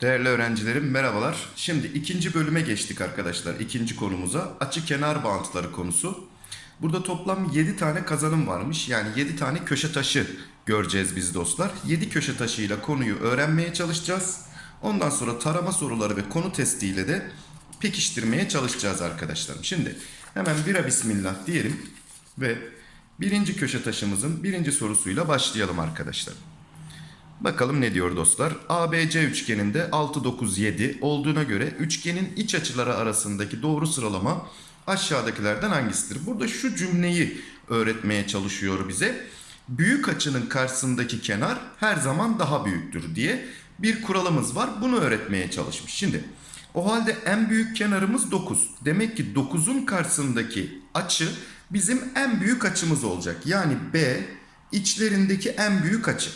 Değerli öğrencilerim merhabalar. Şimdi ikinci bölüme geçtik arkadaşlar. İkinci konumuza açı kenar bağıntıları konusu. Burada toplam 7 tane kazanım varmış. Yani 7 tane köşe taşı göreceğiz biz dostlar. 7 köşe taşıyla konuyu öğrenmeye çalışacağız. Ondan sonra tarama soruları ve konu testiyle de pekiştirmeye çalışacağız arkadaşlarım. Şimdi hemen bira bismillah diyelim ve birinci köşe taşımızın birinci sorusuyla başlayalım arkadaşlar. Bakalım ne diyor dostlar? ABC üçgeninde 6, 9, 7 olduğuna göre üçgenin iç açıları arasındaki doğru sıralama aşağıdakilerden hangisidir? Burada şu cümleyi öğretmeye çalışıyor bize. Büyük açının karşısındaki kenar her zaman daha büyüktür diye bir kuralımız var. Bunu öğretmeye çalışmış. Şimdi o halde en büyük kenarımız 9. Demek ki 9'un karşısındaki açı bizim en büyük açımız olacak. Yani B içlerindeki en büyük açı.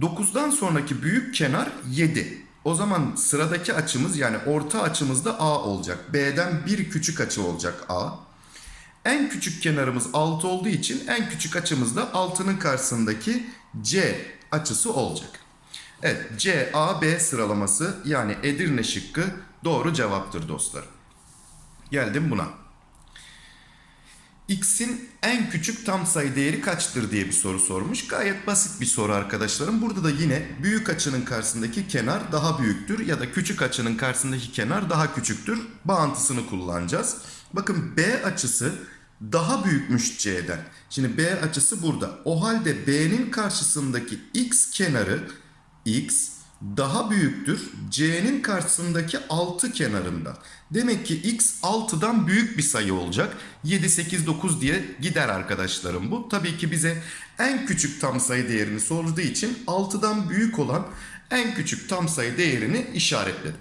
9'dan sonraki büyük kenar 7. O zaman sıradaki açımız yani orta açımız da A olacak. B'den bir küçük açı olacak A. En küçük kenarımız 6 olduğu için en küçük açımız da 6'nın karşısındaki C açısı olacak. Evet C, A, B sıralaması yani Edirne şıkkı doğru cevaptır dostlar. Geldim buna. X'in en küçük tam sayı değeri kaçtır diye bir soru sormuş. Gayet basit bir soru arkadaşlarım. Burada da yine büyük açının karşısındaki kenar daha büyüktür ya da küçük açının karşısındaki kenar daha küçüktür. Bağıntısını kullanacağız. Bakın B açısı daha büyükmüş C'den. Şimdi B açısı burada. O halde B'nin karşısındaki X kenarı X daha büyüktür C'nin karşısındaki 6 kenarında. Demek ki X 6'dan büyük bir sayı olacak. 7, 8, 9 diye gider arkadaşlarım bu. Tabii ki bize en küçük tam sayı değerini sorduğu için 6'dan büyük olan en küçük tam sayı değerini işaretledim.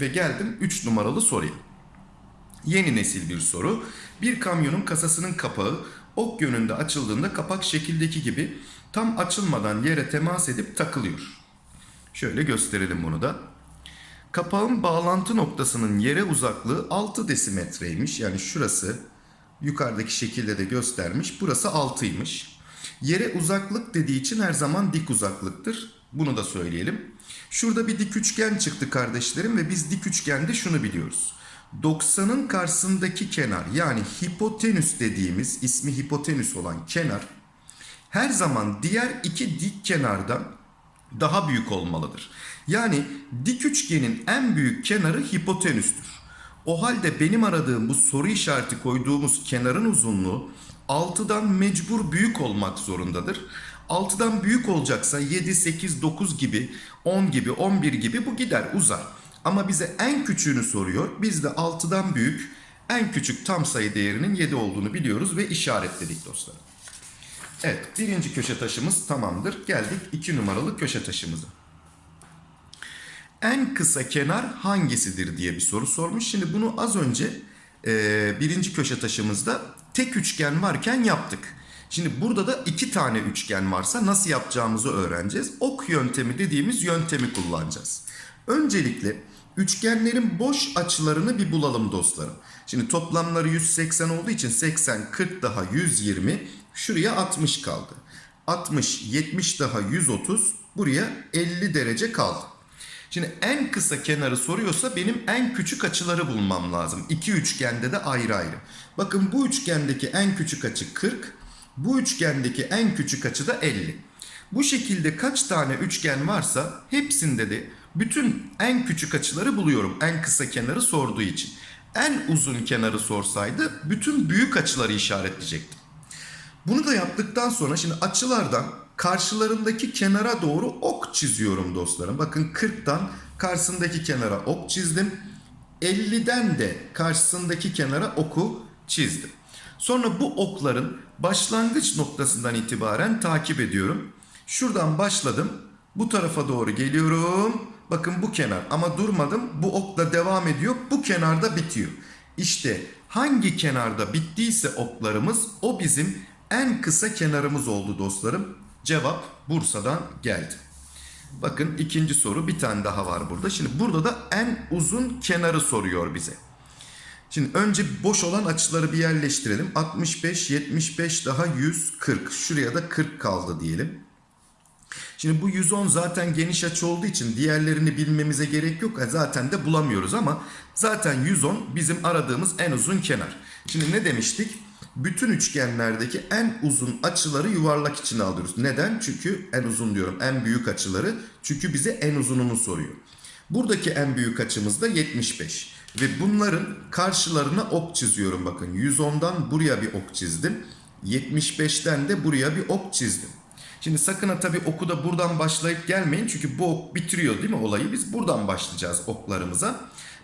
Ve geldim 3 numaralı soruya. Yeni nesil bir soru. Bir kamyonun kasasının kapağı ok yönünde açıldığında kapak şekildeki gibi tam açılmadan yere temas edip takılıyor. Şöyle gösterelim bunu da. Kapağın bağlantı noktasının yere uzaklığı 6 desimetreymiş. Yani şurası yukarıdaki şekilde de göstermiş. Burası 6'ymış. Yere uzaklık dediği için her zaman dik uzaklıktır. Bunu da söyleyelim. Şurada bir dik üçgen çıktı kardeşlerim ve biz dik üçgende şunu biliyoruz. 90'ın karşısındaki kenar yani hipotenüs dediğimiz ismi hipotenüs olan kenar her zaman diğer iki dik kenardan daha büyük olmalıdır. Yani dik üçgenin en büyük kenarı hipotenüstür. O halde benim aradığım bu soru işareti koyduğumuz kenarın uzunluğu 6'dan mecbur büyük olmak zorundadır. 6'dan büyük olacaksa 7, 8, 9 gibi, 10 gibi, 11 gibi bu gider uzar. Ama bize en küçüğünü soruyor. Biz de 6'dan büyük en küçük tam sayı değerinin 7 olduğunu biliyoruz ve işaretledik dostlar. Evet birinci köşe taşımız tamamdır. Geldik iki numaralı köşe taşımıza. En kısa kenar hangisidir diye bir soru sormuş. Şimdi bunu az önce e, birinci köşe taşımızda tek üçgen varken yaptık. Şimdi burada da iki tane üçgen varsa nasıl yapacağımızı öğreneceğiz. Ok yöntemi dediğimiz yöntemi kullanacağız. Öncelikle üçgenlerin boş açılarını bir bulalım dostlarım. Şimdi toplamları 180 olduğu için 80, 40 daha 120, şuraya 60 kaldı. 60, 70 daha 130, buraya 50 derece kaldı. Şimdi en kısa kenarı soruyorsa benim en küçük açıları bulmam lazım. İki üçgende de ayrı ayrı. Bakın bu üçgendeki en küçük açı 40, bu üçgendeki en küçük açı da 50. Bu şekilde kaç tane üçgen varsa hepsinde de bütün en küçük açıları buluyorum. En kısa kenarı sorduğu için. En uzun kenarı sorsaydı bütün büyük açıları işaretleyecektim. Bunu da yaptıktan sonra şimdi açılardan karşılarındaki kenara doğru ok çiziyorum dostlarım. Bakın 40'tan karşısındaki kenara ok çizdim. 50'den de karşısındaki kenara oku çizdim. Sonra bu okların başlangıç noktasından itibaren takip ediyorum. Şuradan başladım. Bu tarafa doğru geliyorum. Bakın bu kenar ama durmadım. Bu okla devam ediyor. Bu kenarda bitiyor. İşte hangi kenarda bittiyse oklarımız o bizim en kısa kenarımız oldu dostlarım. Cevap Bursa'dan geldi. Bakın ikinci soru bir tane daha var burada. Şimdi burada da en uzun kenarı soruyor bize. Şimdi önce boş olan açıları bir yerleştirelim. 65, 75 daha 140. Şuraya da 40 kaldı diyelim. Şimdi bu 110 zaten geniş açı olduğu için diğerlerini bilmemize gerek yok. E, Zaten de bulamıyoruz ama zaten 110 bizim aradığımız en uzun kenar. Şimdi ne demiştik? Bütün üçgenlerdeki en uzun açıları yuvarlak içine alıyoruz. Neden? Çünkü en uzun diyorum en büyük açıları. Çünkü bize en uzununu soruyor. Buradaki en büyük açımız da 75. Ve bunların karşılarına ok çiziyorum bakın. 110'dan buraya bir ok çizdim. 75'ten de buraya bir ok çizdim. Şimdi sakın ha tabii oku da buradan başlayıp gelmeyin. Çünkü bu ok bitiriyor değil mi olayı? Biz buradan başlayacağız oklarımıza.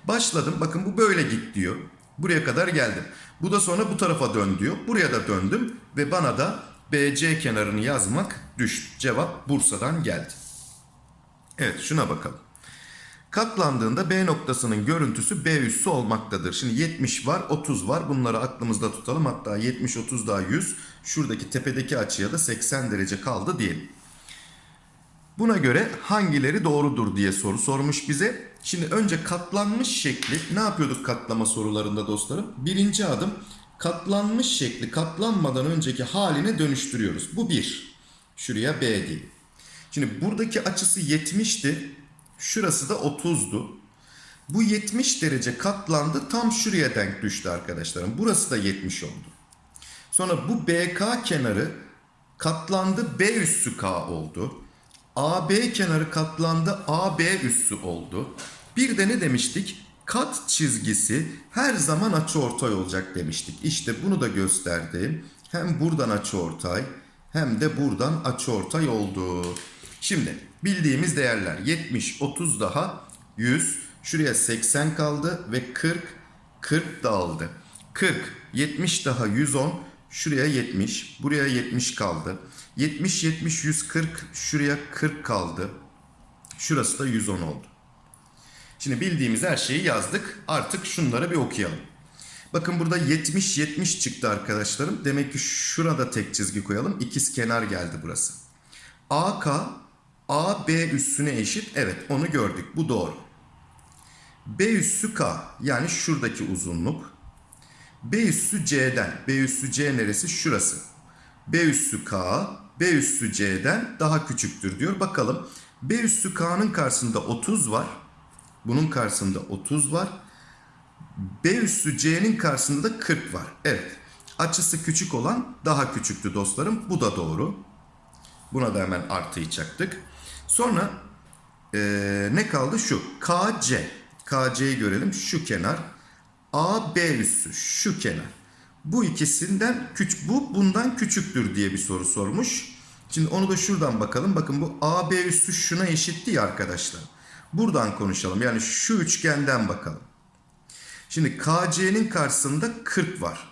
Başladım. Bakın bu böyle git diyor. Buraya kadar geldim. Bu da sonra bu tarafa dön diyor. Buraya da döndüm. Ve bana da BC kenarını yazmak düştü. Cevap Bursa'dan geldi. Evet şuna bakalım. Katlandığında B noktasının görüntüsü B üssü olmaktadır. Şimdi 70 var, 30 var. Bunları aklımızda tutalım. Hatta 70, 30 daha 100. Şuradaki tepedeki açıya da 80 derece kaldı diyelim. Buna göre hangileri doğrudur diye soru sormuş bize. Şimdi önce katlanmış şekli ne yapıyorduk katlama sorularında dostlarım? Birinci adım katlanmış şekli katlanmadan önceki haline dönüştürüyoruz. Bu bir. Şuraya B diyelim. Şimdi buradaki açısı 70'ti. Şurası da 30'du. Bu 70 derece katlandı. Tam şuraya denk düştü arkadaşlarım. Burası da 70 oldu. Sonra bu BK kenarı katlandı B üssü K oldu. AB kenarı katlandı AB üssü oldu. Bir de ne demiştik? Kat çizgisi her zaman açıortay olacak demiştik. İşte bunu da gösterdim. Hem buradan açıortay hem de buradan açıortay oldu. Şimdi bildiğimiz değerler 70, 30 daha 100. Şuraya 80 kaldı ve 40, 40 dağıldı. 40, 70 daha 110. Şuraya 70, buraya 70 kaldı. 70, 70, 140, şuraya 40 kaldı. Şurası da 110 oldu. Şimdi bildiğimiz her şeyi yazdık. Artık şunları bir okuyalım. Bakın burada 70, 70 çıktı arkadaşlarım. Demek ki şurada tek çizgi koyalım. İkiz kenar geldi burası. AK, AB üssüne eşit. Evet onu gördük. Bu doğru. B üssü K yani şuradaki uzunluk. B üssü C'den. B üssü C neresi? Şurası. B üssü K, B üssü C'den daha küçüktür diyor. Bakalım. B üssü K'nın karşısında 30 var. Bunun karşısında 30 var. B üssü C'nin karşısında da 40 var. Evet. Açısı küçük olan daha küçüktü dostlarım. Bu da doğru. Buna da hemen artıyı çaktık. Sonra ee, ne kaldı? Şu. KC. KC'yi görelim. Şu kenar. AB üssü. Şu kenar. Bu ikisinden küçük, bu bundan küçüktür diye bir soru sormuş. Şimdi onu da şuradan bakalım. Bakın bu AB üssü şuna eşitti ya arkadaşlar. Buradan konuşalım. Yani şu üçgenden bakalım. Şimdi KC'nin karşısında 40 var.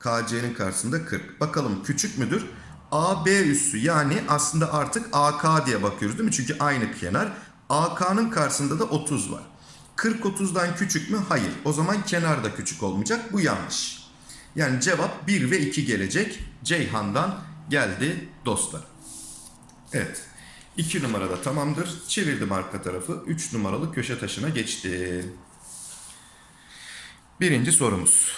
KC'nin karşısında 40. Bakalım küçük müdür? AB üssü yani aslında artık AK diye bakıyoruz değil mi? Çünkü aynı kenar. AK'nın karşısında da 30 var. 40 30'dan küçük mü? Hayır. O zaman kenar da küçük olmayacak. Bu yanlış. Yani cevap 1 ve 2 gelecek. Ceyhan'dan geldi dostlar. Evet. 2 numarada tamamdır. Çevirdim arka tarafı. 3 numaralı köşe taşına geçti. Birinci sorumuz.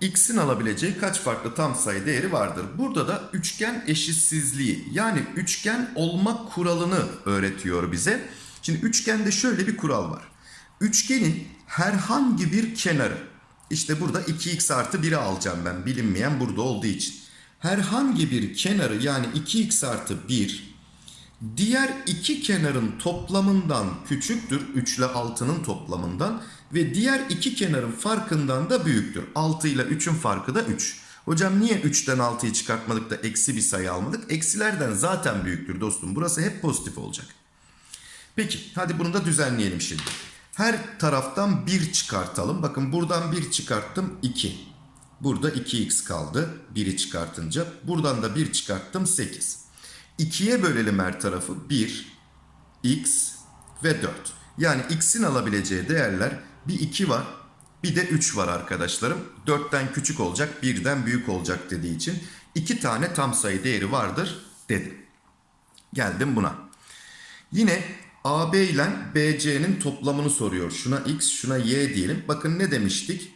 X'in alabileceği kaç farklı tam sayı değeri vardır? Burada da üçgen eşitsizliği yani üçgen olma kuralını öğretiyor bize. Şimdi üçgende şöyle bir kural var. Üçgenin herhangi bir kenarı işte burada 2x artı 1'i alacağım ben bilinmeyen burada olduğu için. Herhangi bir kenarı yani 2x artı 1 diğer iki kenarın toplamından küçüktür. 3 ile 6'nın toplamından ve diğer iki kenarın farkından da büyüktür. 6 ile 3'ün farkı da 3. Hocam niye 3'ten 6'yı çıkartmadık da eksi bir sayı almadık? Eksilerden zaten büyüktür dostum. Burası hep pozitif olacak. Peki hadi bunu da düzenleyelim şimdi. Her taraftan 1 çıkartalım. Bakın buradan 1 çıkarttım 2. Burada 2x kaldı 1'i çıkartınca. Buradan da 1 çıkarttım 8. 2'ye bölelim her tarafı 1, x ve 4. Yani x'in alabileceği değerler bir 2 var bir de 3 var arkadaşlarım. 4'ten küçük olacak 1'den büyük olacak dediği için 2 tane tam sayı değeri vardır dedim. Geldim buna. Yine AB ile BC'nin toplamını soruyor. Şuna x, şuna y diyelim. Bakın ne demiştik?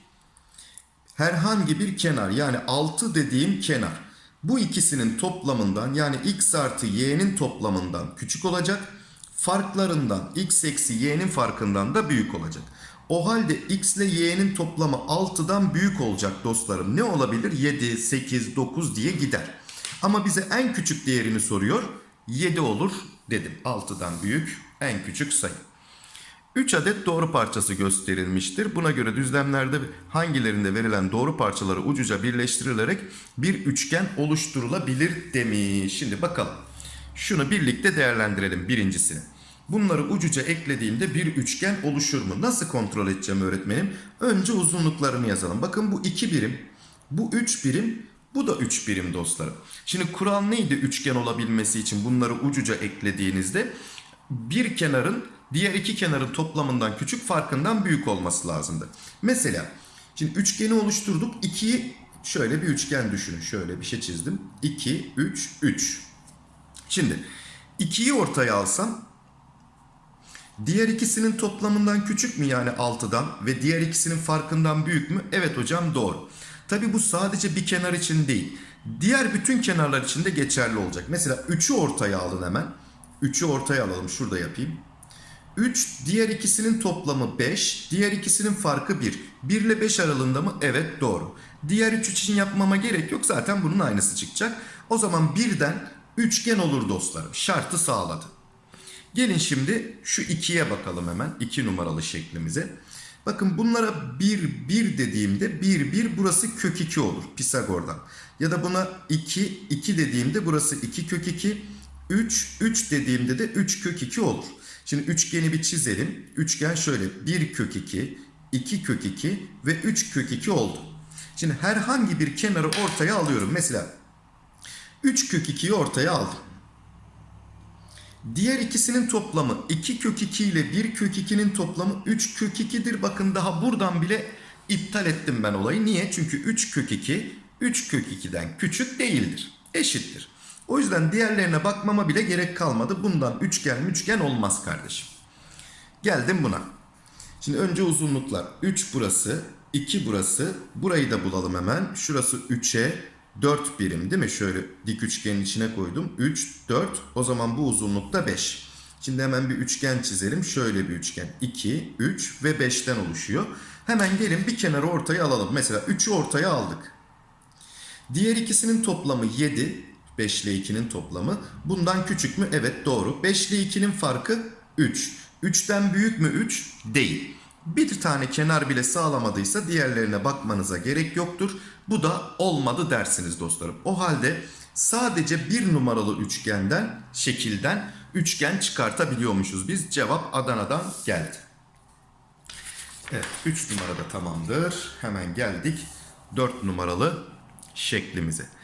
herhangi bir kenar yani 6 dediğim kenar bu ikisinin toplamından yani x artı y'nin toplamından küçük olacak. Farklarından x eksi y'nin farkından da büyük olacak. O halde x ile y'nin toplamı 6'dan büyük olacak dostlarım. Ne olabilir? 7, 8, 9 diye gider. Ama bize en küçük değerini soruyor. 7 olur dedim. 6'dan büyük en küçük sayı. 3 adet doğru parçası gösterilmiştir. Buna göre düzlemlerde hangilerinde verilen doğru parçaları ucuca birleştirilerek bir üçgen oluşturulabilir demiş. Şimdi bakalım. Şunu birlikte değerlendirelim birincisini. Bunları ucuca eklediğimde bir üçgen oluşur mu? Nasıl kontrol edeceğim öğretmenim? Önce uzunluklarını yazalım. Bakın bu 2 birim, bu 3 birim, bu da 3 birim dostlarım. Şimdi kural neydi üçgen olabilmesi için bunları ucuca eklediğinizde? Bir kenarın diğer iki kenarın toplamından küçük farkından büyük olması lazımdı. Mesela şimdi üçgeni oluşturduk. 2'yi şöyle bir üçgen düşünün. Şöyle bir şey çizdim. 2, 3, 3. Şimdi 2'yi ortaya alsam diğer ikisinin toplamından küçük mü yani 6'dan ve diğer ikisinin farkından büyük mü? Evet hocam doğru. Tabi bu sadece bir kenar için değil. Diğer bütün kenarlar için de geçerli olacak. Mesela 3'ü ortaya alın hemen. 3'ü ortaya alalım. Şurada yapayım. 3 diğer ikisinin toplamı 5. Diğer ikisinin farkı 1. 1 ile 5 aralığında mı? Evet doğru. Diğer 3 için yapmama gerek yok. Zaten bunun aynısı çıkacak. O zaman birden üçgen olur dostlarım. Şartı sağladı. Gelin şimdi şu 2'ye bakalım hemen. 2 numaralı şeklimize. Bakın bunlara 1, 1 dediğimde 1, 1 burası kök 2 olur Pisagor'dan. Ya da buna 2, 2 dediğimde burası 2 kök 2. 3, 3 dediğimde de 3 kök 2 olur. Şimdi üçgeni bir çizelim. Üçgen şöyle 1 kök 2, 2 kök 2 ve 3 kök 2 oldu. Şimdi herhangi bir kenarı ortaya alıyorum. Mesela 3 kök 2'yi ortaya aldım. Diğer ikisinin toplamı 2 kök 2 ile 1 kök 2'nin toplamı 3 kök 2'dir. Bakın daha buradan bile iptal ettim ben olayı. Niye? Çünkü 3 kök 2 3 kök 2'den küçük değildir. Eşittir. O yüzden diğerlerine bakmama bile gerek kalmadı. Bundan üçgen üçgen olmaz kardeşim. Geldim buna. Şimdi önce uzunluklar. 3 burası, 2 burası. Burayı da bulalım hemen. Şurası 3'e 4 birim değil mi? Şöyle dik üçgenin içine koydum. 3, 4. O zaman bu uzunlukta 5. Şimdi hemen bir üçgen çizelim. Şöyle bir üçgen. 2, 3 ve 5'ten oluşuyor. Hemen gelin bir kenarı ortaya alalım. Mesela 3'ü ortaya aldık. Diğer ikisinin toplamı 7. 5 ile 2'nin toplamı. Bundan küçük mü? Evet doğru. 5 ile 2'nin farkı 3. 3'ten büyük mü 3? Değil. Bir tane kenar bile sağlamadıysa diğerlerine bakmanıza gerek yoktur. Bu da olmadı dersiniz dostlarım. O halde sadece bir numaralı üçgenden, şekilden üçgen çıkartabiliyormuşuz. Biz cevap Adana'dan geldi. Evet 3 numarada tamamdır. Hemen geldik 4 numaralı şeklimize.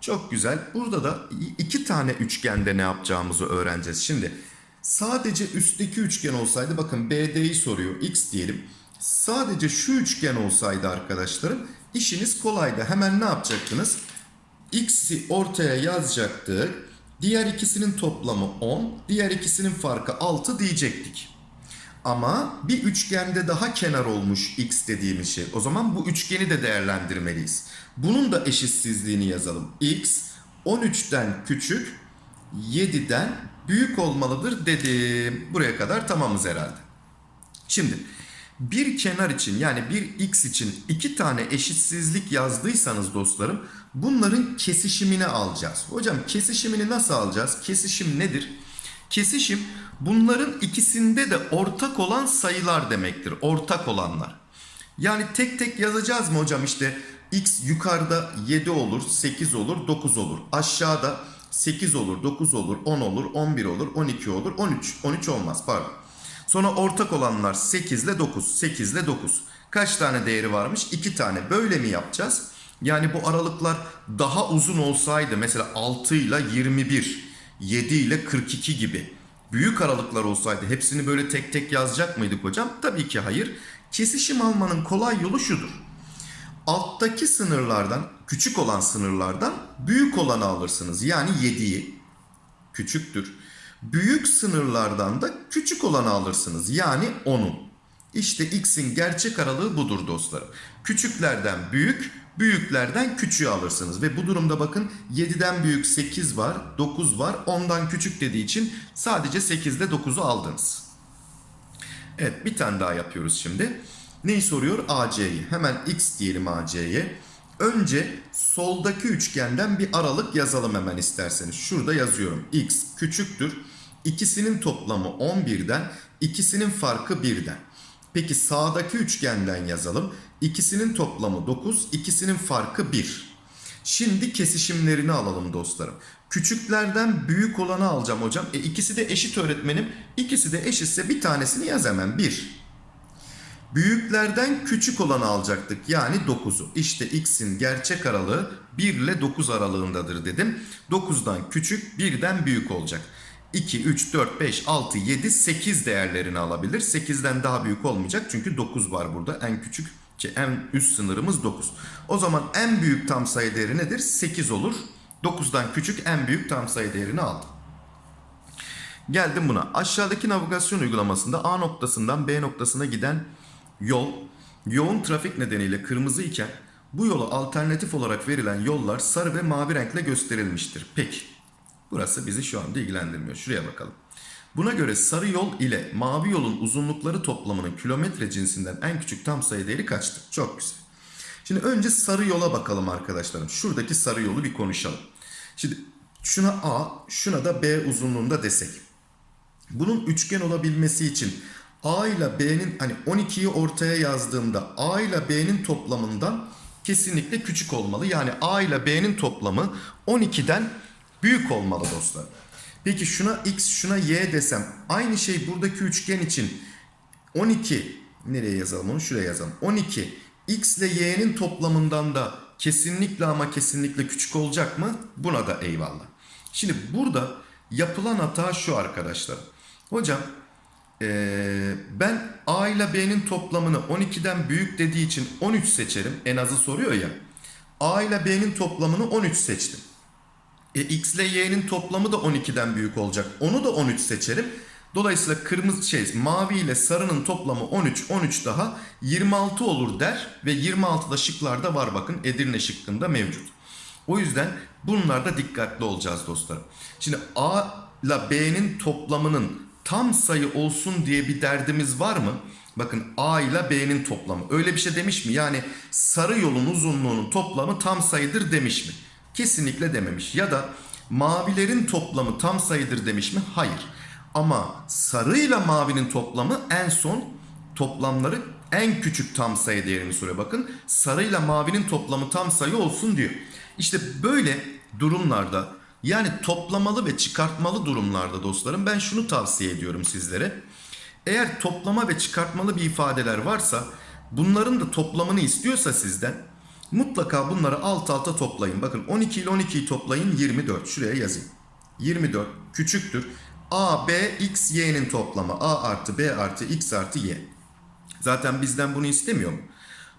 Çok güzel. Burada da iki tane üçgende ne yapacağımızı öğreneceğiz. Şimdi sadece üstteki üçgen olsaydı bakın BD'yi soruyor. X diyelim. Sadece şu üçgen olsaydı arkadaşlarım işiniz kolaydı. Hemen ne yapacaktınız? X'i ortaya yazacaktık. Diğer ikisinin toplamı 10. Diğer ikisinin farkı 6 diyecektik. Ama bir üçgende daha kenar olmuş x dediğimiz şey. O zaman bu üçgeni de değerlendirmeliyiz. Bunun da eşitsizliğini yazalım. x 13'ten küçük 7'den büyük olmalıdır dedim. Buraya kadar tamamız herhalde. Şimdi bir kenar için yani bir x için iki tane eşitsizlik yazdıysanız dostlarım bunların kesişimini alacağız. Hocam kesişimini nasıl alacağız? Kesişim nedir? Kesişim bunların ikisinde de ortak olan sayılar demektir. Ortak olanlar. Yani tek tek yazacağız mı hocam işte x yukarıda 7 olur, 8 olur, 9 olur. Aşağıda 8 olur, 9 olur, 10 olur, 11 olur, 12 olur, 13. 13 olmaz pardon. Sonra ortak olanlar 8 ile 9, 8 ile 9. Kaç tane değeri varmış? 2 tane. Böyle mi yapacağız? Yani bu aralıklar daha uzun olsaydı mesela 6 ile 21, 7 ile 42 gibi büyük aralıklar olsaydı hepsini böyle tek tek yazacak mıydık hocam? Tabii ki hayır. Kesişim almanın kolay yolu şudur. Alttaki sınırlardan, küçük olan sınırlardan büyük olanı alırsınız. Yani 7'yi küçüktür. Büyük sınırlardan da küçük olanı alırsınız. Yani 10'u. İşte x'in gerçek aralığı budur dostlarım. Küçüklerden büyük, büyüklerden küçüğü alırsınız. Ve bu durumda bakın 7'den büyük 8 var, 9 var. 10'dan küçük dediği için sadece 8 ile 9'u aldınız. Evet bir tane daha yapıyoruz şimdi. Neyi soruyor? AC'yi. Hemen x diyelim AC'ye. Önce soldaki üçgenden bir aralık yazalım hemen isterseniz. Şurada yazıyorum. x küçüktür. İkisinin toplamı 11'den, ikisinin farkı 1'den. Peki sağdaki üçgenden yazalım. İkisinin toplamı 9, ikisinin farkı 1. Şimdi kesişimlerini alalım dostlarım. Küçüklerden büyük olanı alacağım hocam. E ikisi de eşit öğretmenim. İkisi de eşitse bir tanesini yaz hemen. 1. Büyüklerden küçük olanı alacaktık. Yani 9'u. İşte x'in gerçek aralığı 1 ile 9 aralığındadır dedim. 9'dan küçük 1'den büyük olacak. 2, 3, 4, 5, 6, 7, 8 değerlerini alabilir. 8'den daha büyük olmayacak. Çünkü 9 var burada. En küçük ki en üst sınırımız 9. O zaman en büyük tam sayı değeri nedir? 8 olur. 9'dan küçük en büyük tam sayı değerini aldım. Geldim buna. Aşağıdaki navigasyon uygulamasında A noktasından B noktasına giden yol yoğun trafik nedeniyle kırmızı iken bu yola alternatif olarak verilen yollar sarı ve mavi renkle gösterilmiştir. Peki. Burası bizi şu anda ilgilendirmiyor. Şuraya bakalım. Buna göre sarı yol ile mavi yolun uzunlukları toplamının kilometre cinsinden en küçük tam sayı değeri kaçtır? Çok güzel. Şimdi önce sarı yola bakalım arkadaşlarım. Şuradaki sarı yolu bir konuşalım. Şimdi şuna A, şuna da B uzunluğunda desek. Bunun üçgen olabilmesi için A ile B'nin hani 12'yi ortaya yazdığımda A ile B'nin toplamından kesinlikle küçük olmalı. Yani A ile B'nin toplamı 12'den büyük olmalı dostlar. Peki şuna X şuna Y desem aynı şey buradaki üçgen için 12 nereye yazalım onu şuraya yazalım. 12 X ile Y'nin toplamından da kesinlikle ama kesinlikle küçük olacak mı? Buna da eyvallah. Şimdi burada yapılan hata şu arkadaşlar. Hocam ee, ben A ile B'nin toplamını 12'den büyük dediği için 13 seçerim. En azı soruyor ya. A ile B'nin toplamını 13 seçtim. E, X ile Y'nin toplamı da 12'den büyük olacak. Onu da 13 seçerim. Dolayısıyla kırmızı şey mavi ile sarının toplamı 13 13 daha 26 olur der ve 26 da şıklarda var bakın Edirne şıkkında mevcut. O yüzden bunlarda dikkatli olacağız dostlarım. Şimdi A ile B'nin toplamının tam sayı olsun diye bir derdimiz var mı? Bakın A ile B'nin toplamı. Öyle bir şey demiş mi? Yani sarı yolun uzunluğunun toplamı tam sayıdır demiş mi? Kesinlikle dememiş. Ya da mavilerin toplamı tam sayıdır demiş mi? Hayır. Ama sarı ile mavinin toplamı en son toplamları en küçük tam sayı değerini soruyor. Bakın sarı ile mavinin toplamı tam sayı olsun diyor. İşte böyle durumlarda yani toplamalı ve çıkartmalı durumlarda dostlarım ben şunu tavsiye ediyorum sizlere. Eğer toplama ve çıkartmalı bir ifadeler varsa bunların da toplamını istiyorsa sizden mutlaka bunları alt alta toplayın. Bakın 12 ile 12'yi toplayın 24 şuraya yazayım. 24 küçüktür. A, B, X, Y'nin toplamı. A artı B artı X artı Y. Zaten bizden bunu istemiyor mu?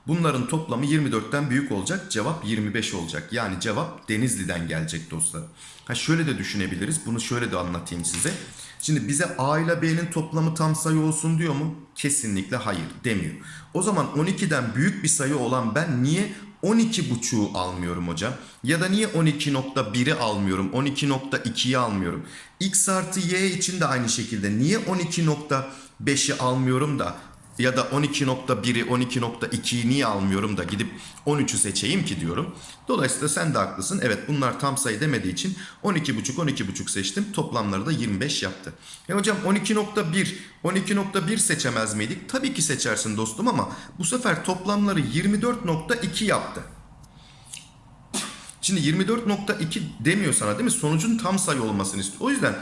Bunların toplamı 24'ten büyük olacak. Cevap 25 olacak. Yani cevap Denizli'den gelecek dostlar. Ha şöyle de düşünebiliriz. Bunu şöyle de anlatayım size. Şimdi bize A ile B'nin toplamı tam sayı olsun diyor mu? Kesinlikle hayır demiyor. O zaman 12'den büyük bir sayı olan ben niye 12.5'u almıyorum hocam? Ya da niye 12.1'i almıyorum? 12.2'yi almıyorum? X artı Y için de aynı şekilde niye 12.5'i almıyorum da ya da 12.1'i 12.2'yi niye almıyorum da gidip 13'ü seçeyim ki diyorum. Dolayısıyla sen de haklısın. Evet bunlar tam sayı demediği için 12.5 12.5 seçtim. Toplamları da 25 yaptı. E hocam 12.1 12.1 seçemez miydik? Tabii ki seçersin dostum ama bu sefer toplamları 24.2 yaptı. Şimdi 24.2 demiyor sana değil mi? Sonucun tam sayı olmasını istiyor. O yüzden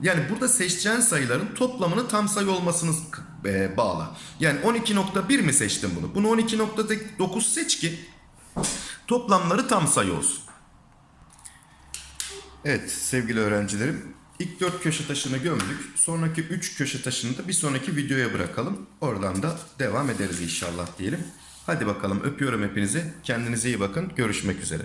yani burada seçeceğin sayıların toplamının tam sayı olmasını e, bağla. Yani 12.1 mi seçtin bunu? Bunu 12.9 seç ki toplamları tam sayı olsun. Evet sevgili öğrencilerim ilk 4 köşe taşını gömdük. Sonraki 3 köşe taşını da bir sonraki videoya bırakalım. Oradan da devam ederiz inşallah diyelim. Hadi bakalım öpüyorum hepinizi. Kendinize iyi bakın. Görüşmek üzere.